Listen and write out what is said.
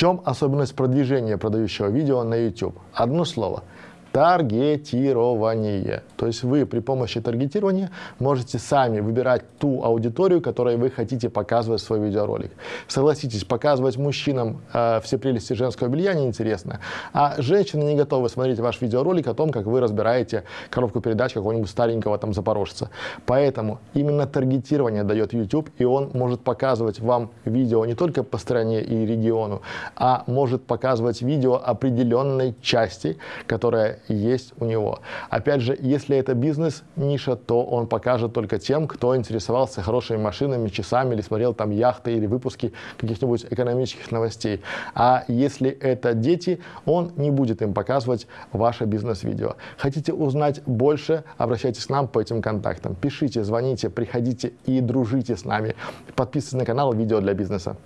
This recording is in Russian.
чем особенность продвижения продающего видео на YouTube? Одно слово – таргетирование. То есть вы при помощи таргетирования можете сами выбирать ту аудиторию, которой вы хотите показывать свой видеоролик. Согласитесь, показывать мужчинам э, все прелести женского белья неинтересно, а женщины не готовы смотреть ваш видеоролик о том, как вы разбираете коробку передач какого-нибудь старенького там запорожца. Поэтому именно таргетирование дает YouTube, и он может показывать вам видео не только по стране и региону, а может показывать видео определенной части, которая есть у него. Опять же, если это бизнес-ниша, то он покажет только тем, кто интересовался хорошими машинами, часами, или смотрел там яхты или выпуски каких-нибудь экономических новостей. А если это дети, он не будет им показывать ваше бизнес-видео. Хотите узнать больше, обращайтесь к нам по этим контактам. Пишите, звоните, приходите и дружите с нами. Подписывайтесь на канал «Видео для бизнеса».